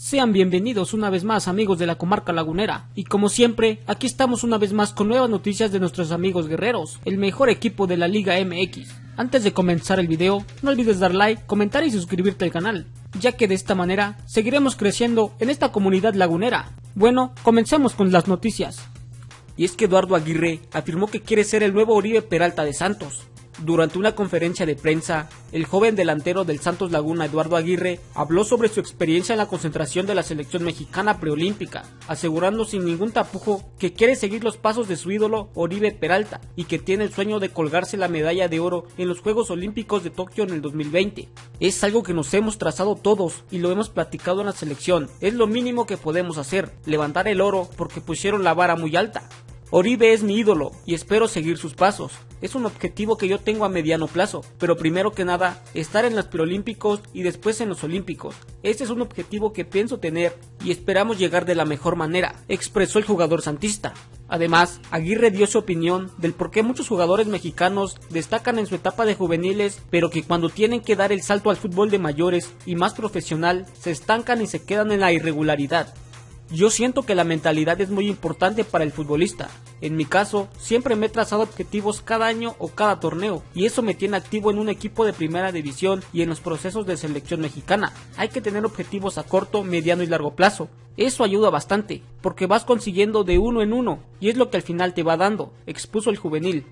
Sean bienvenidos una vez más amigos de la comarca lagunera y como siempre aquí estamos una vez más con nuevas noticias de nuestros amigos guerreros, el mejor equipo de la Liga MX. Antes de comenzar el video no olvides dar like, comentar y suscribirte al canal, ya que de esta manera seguiremos creciendo en esta comunidad lagunera. Bueno, comencemos con las noticias. Y es que Eduardo Aguirre afirmó que quiere ser el nuevo Oribe Peralta de Santos, durante una conferencia de prensa, el joven delantero del Santos Laguna, Eduardo Aguirre, habló sobre su experiencia en la concentración de la selección mexicana preolímpica, asegurando sin ningún tapujo que quiere seguir los pasos de su ídolo Oribe Peralta y que tiene el sueño de colgarse la medalla de oro en los Juegos Olímpicos de Tokio en el 2020. Es algo que nos hemos trazado todos y lo hemos platicado en la selección. Es lo mínimo que podemos hacer, levantar el oro porque pusieron la vara muy alta. Oribe es mi ídolo y espero seguir sus pasos. Es un objetivo que yo tengo a mediano plazo, pero primero que nada, estar en los preolímpicos y después en los olímpicos. Este es un objetivo que pienso tener y esperamos llegar de la mejor manera, expresó el jugador santista. Además, Aguirre dio su opinión del por qué muchos jugadores mexicanos destacan en su etapa de juveniles, pero que cuando tienen que dar el salto al fútbol de mayores y más profesional, se estancan y se quedan en la irregularidad. Yo siento que la mentalidad es muy importante para el futbolista. En mi caso, siempre me he trazado objetivos cada año o cada torneo, y eso me tiene activo en un equipo de primera división y en los procesos de selección mexicana. Hay que tener objetivos a corto, mediano y largo plazo. Eso ayuda bastante, porque vas consiguiendo de uno en uno, y es lo que al final te va dando, expuso el juvenil.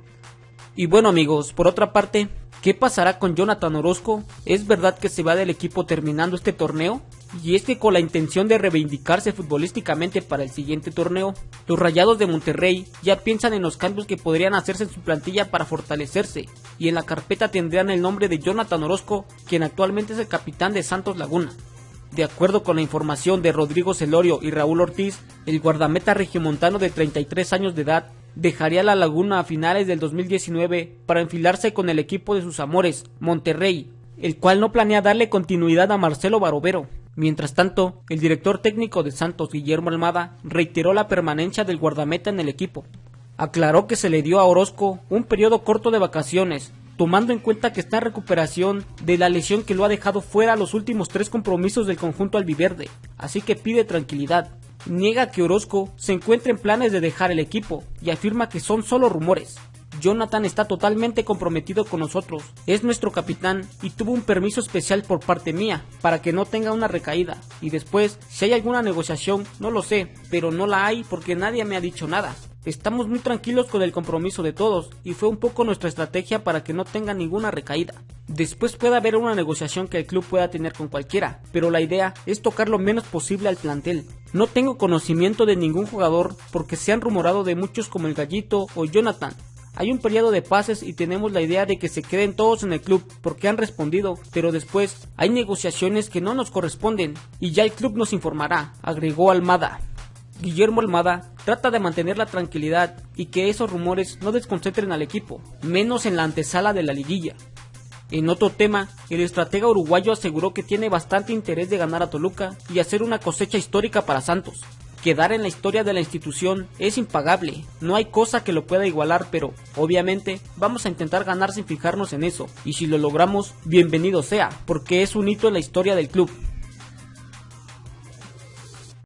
Y bueno amigos, por otra parte, ¿qué pasará con Jonathan Orozco? ¿Es verdad que se va del equipo terminando este torneo? Y es que con la intención de reivindicarse futbolísticamente para el siguiente torneo, los Rayados de Monterrey ya piensan en los cambios que podrían hacerse en su plantilla para fortalecerse, y en la carpeta tendrán el nombre de Jonathan Orozco, quien actualmente es el capitán de Santos Laguna. De acuerdo con la información de Rodrigo Celorio y Raúl Ortiz, el guardameta regiomontano de 33 años de edad dejaría la Laguna a finales del 2019 para enfilarse con el equipo de sus amores, Monterrey, el cual no planea darle continuidad a Marcelo Barovero. Mientras tanto, el director técnico de Santos, Guillermo Almada, reiteró la permanencia del guardameta en el equipo. Aclaró que se le dio a Orozco un periodo corto de vacaciones, tomando en cuenta que está en recuperación de la lesión que lo ha dejado fuera los últimos tres compromisos del conjunto albiverde, así que pide tranquilidad. Niega que Orozco se encuentre en planes de dejar el equipo y afirma que son solo rumores. Jonathan está totalmente comprometido con nosotros, es nuestro capitán y tuvo un permiso especial por parte mía para que no tenga una recaída. Y después, si hay alguna negociación, no lo sé, pero no la hay porque nadie me ha dicho nada. Estamos muy tranquilos con el compromiso de todos y fue un poco nuestra estrategia para que no tenga ninguna recaída. Después puede haber una negociación que el club pueda tener con cualquiera, pero la idea es tocar lo menos posible al plantel. No tengo conocimiento de ningún jugador porque se han rumorado de muchos como el Gallito o Jonathan, hay un periodo de pases y tenemos la idea de que se queden todos en el club porque han respondido, pero después hay negociaciones que no nos corresponden y ya el club nos informará, agregó Almada. Guillermo Almada trata de mantener la tranquilidad y que esos rumores no desconcentren al equipo, menos en la antesala de la liguilla. En otro tema, el estratega uruguayo aseguró que tiene bastante interés de ganar a Toluca y hacer una cosecha histórica para Santos, Quedar en la historia de la institución es impagable, no hay cosa que lo pueda igualar, pero obviamente vamos a intentar ganar sin fijarnos en eso, y si lo logramos, bienvenido sea, porque es un hito en la historia del club.